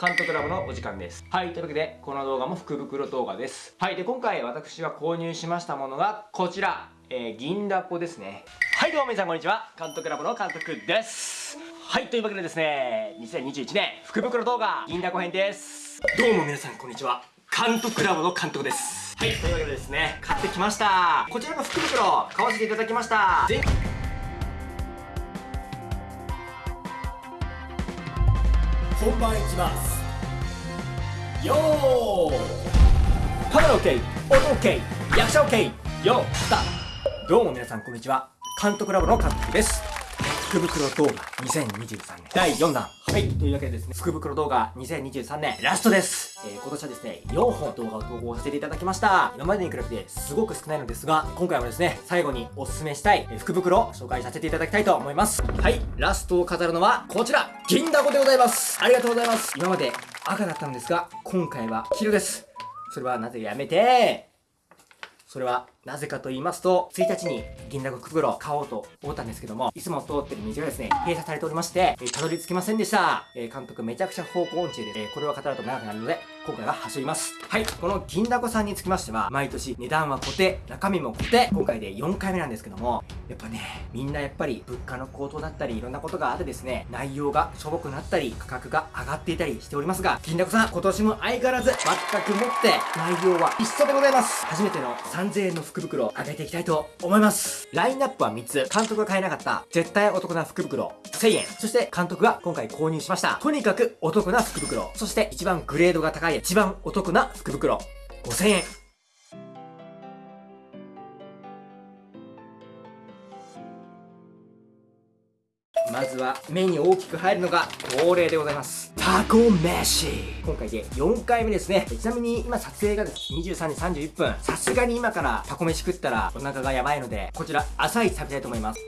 監督ラボのお時間です。はいというわけでこの動画も福袋動画です。はいで今回私が購入しましたものがこちら、えー、銀だこですね。はいどうも皆さんこんにちは。監督ラボの監督です。はいというわけでですね2021年福袋動画銀だこ編です。どうも皆さんこんにちは。監督ラボの監督です。はいというわけでですね買ってきました。こちらの福袋買わせていただきました本番いきます。よー。カメラ OK 音 OK 役者 OK よー。スターどうも皆さんこんにちは。監督ラボの監督です。福袋動画2023年第4弾はい、というわけでですね、福袋動画2023年ラストです。えー、今年はですね、4本動画を投稿させていただきました。今までに比べてすごく少ないのですが、今回もですね、最後におすすめしたい、福袋を紹介させていただきたいと思います。はい、ラストを飾るのはこちら、銀だこでございます。ありがとうございます。今まで赤だったんですが、今回は黄色です。それはなぜやめてそれはなぜかと言いますと、1日に銀だこ袋を買おうと思ったんですけども、いつも通ってる道がですね、閉鎖されておりまして、え、たどり着きませんでした。え、監督めちゃくちゃ方向音痴で、え、これは語ると長くなるので、今回は走ります。はい、この銀だこさんにつきましては、毎年値段は固定、中身も固定、今回で4回目なんですけども、やっぱね、みんなやっぱり物価の高騰だったり、いろんなことがあってですね、内容がしょぼくなったり、価格が上がっていたりしておりますが、銀だこさん、今年も相変わらず、全くもって内容は一緒でございます。初めての3000円の福袋をあげていきたいと思います。ラインナップは3つ。監督が買えなかった絶対お得な福袋1000円。そして監督が今回購入しました。とにかくお得な福袋。そして一番グレードが高い一番お得な福袋5000円。まずは目に大きく入るのが恒例でございますタコ飯今回で4回目ですねちなみに今撮影がです23時31分さすがに今からタコ飯食ったらお腹がやばいのでこちら朝一食べたいと思います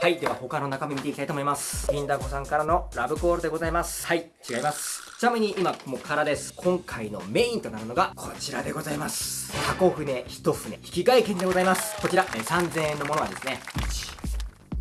はい。では他の中身見ていきたいと思います。銀だこさんからのラブコールでございます。はい。違います。ちなみに今もう空です。今回のメインとなるのがこちらでございます。タコ船1船引き換え券でございます。こちら、え3000円のものはですね、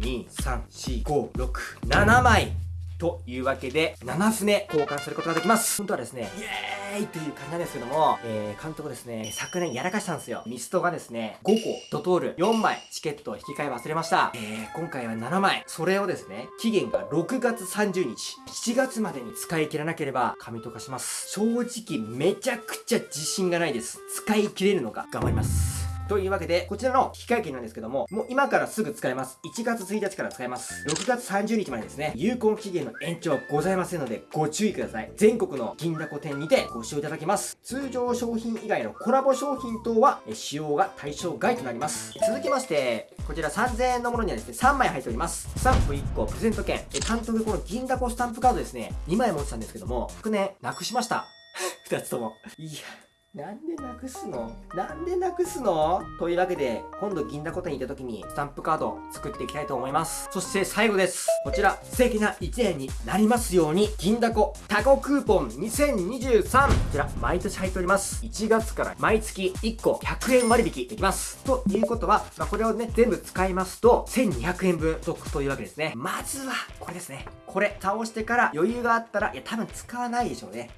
1、2、3、4、5、6、7枚というわけで、7船交換することができます。本当はですね、イエーイという感じなんですけども、えー、監督ですね、昨年やらかしたんですよ。ミストがですね、5個、ドトール4枚、チケットを引き換え忘れました。えー、今回は7枚。それをですね、期限が6月30日、7月までに使い切らなければ、紙とかします。正直、めちゃくちゃ自信がないです。使い切れるのか、頑張ります。というわけで、こちらの引換券なんですけども、もう今からすぐ使えます。1月1日から使えます。6月30日までですね、有効期限の延長はございませんので、ご注意ください。全国の銀だこ店にてご使用いただけます。通常商品以外のコラボ商品等は、使用が対象外となります。続きまして、こちら3000円のものにはですね、3枚入っております。スタンプ1個、プレゼント券。監督、この銀だこスタンプカードですね、2枚持ってたんですけども、昨年、なくしました。2つとも。いや。なんでなくすの？なんでなくすの？というわけで、今度銀だこ店に行った時にスタンプカードを作っていきたいと思います。そして最後です。こちら、素敵な1年になりますように、銀だこタコクーポン2023こちら、毎年入っております。1月から毎月1個100円割引できます。ということは、まあ、これをね、全部使いますと、1200円分得というわけですね。まずは、これですね。これ、倒してから余裕があったら、いや、多分使わないでしょうね。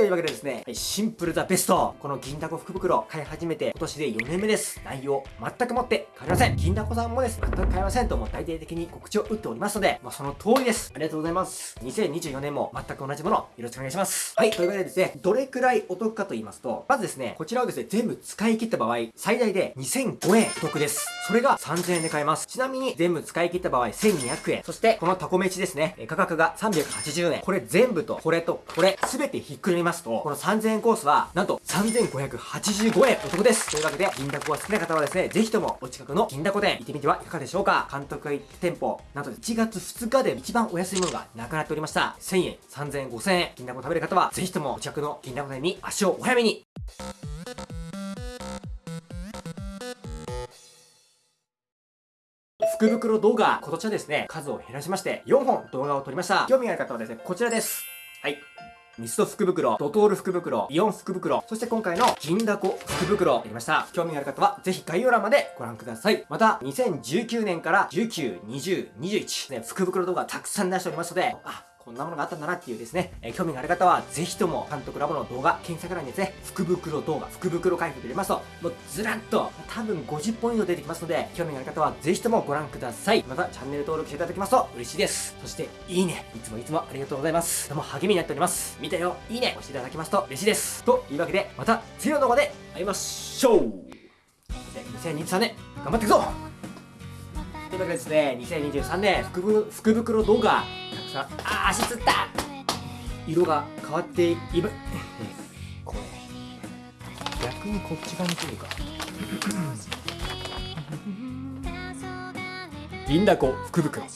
というわけでですね、シンプルザベスト。この銀だこ福袋買い始めて今年で4年目です。内容全くもって変わりません。銀だこさんもです、全く変わりませんともう大々的に告知を打っておりますので、まあ、その通りです。ありがとうございます。2024年も全く同じもの、よろしくお願いします。はい、というわけでですね、どれくらいお得かと言いますと、まずですね、こちらをですね、全部使い切った場合、最大で2005円お得です。それが3000円で買えます。ちなみに全部使い切った場合1200円。そしてこのタコ飯ですね、価格が380円。これ全部とこれとこれ全てひっくるめますと、この3000円コースはなんと3585円お得です。というわけで、銀だこが好きな方はですね、ぜひともお近くの銀だこ店行ってみてはいかがでしょうか監督が行った店舗、なんと1月2日で一番お安いものがなくなっておりました。1000円、3000円、5000円、銀だこ食べる方は、ぜひともお近くの銀だこ店に足をお早めに福袋動画、今年はですね、数を減らしまして、4本動画を撮りました。興味がある方はですね、こちらです。はい。ミスト福袋、ドトール福袋、イオン福袋、そして今回の銀だこ福袋やりました。興味がある方はぜひ概要欄までご覧ください。また、2019年から19、20、21、ね、福袋動画たくさん出しておりますので、あ、こんなものがあったんだなっていうですね、えー興味がある方は、ぜひとも、監督ラボの動画、検索欄にですね、福袋動画、福袋開封で入れますと、もうずらっと、多分50本以上出てきますので、興味がある方は、ぜひともご覧ください。また、チャンネル登録していただきますと嬉しいです。そして、いいね、いつもいつもありがとうございます。とても励みになっております。見たよ、いいね、押していただきますと嬉しいです。というわけで、また次の動画で会いましょうで2023年、頑張っていくぞというわけでですね、2023年福袋動画、さん、あー、足つった色が変わっていいば、これ、逆にこっち側に来るか。銀だこ福袋。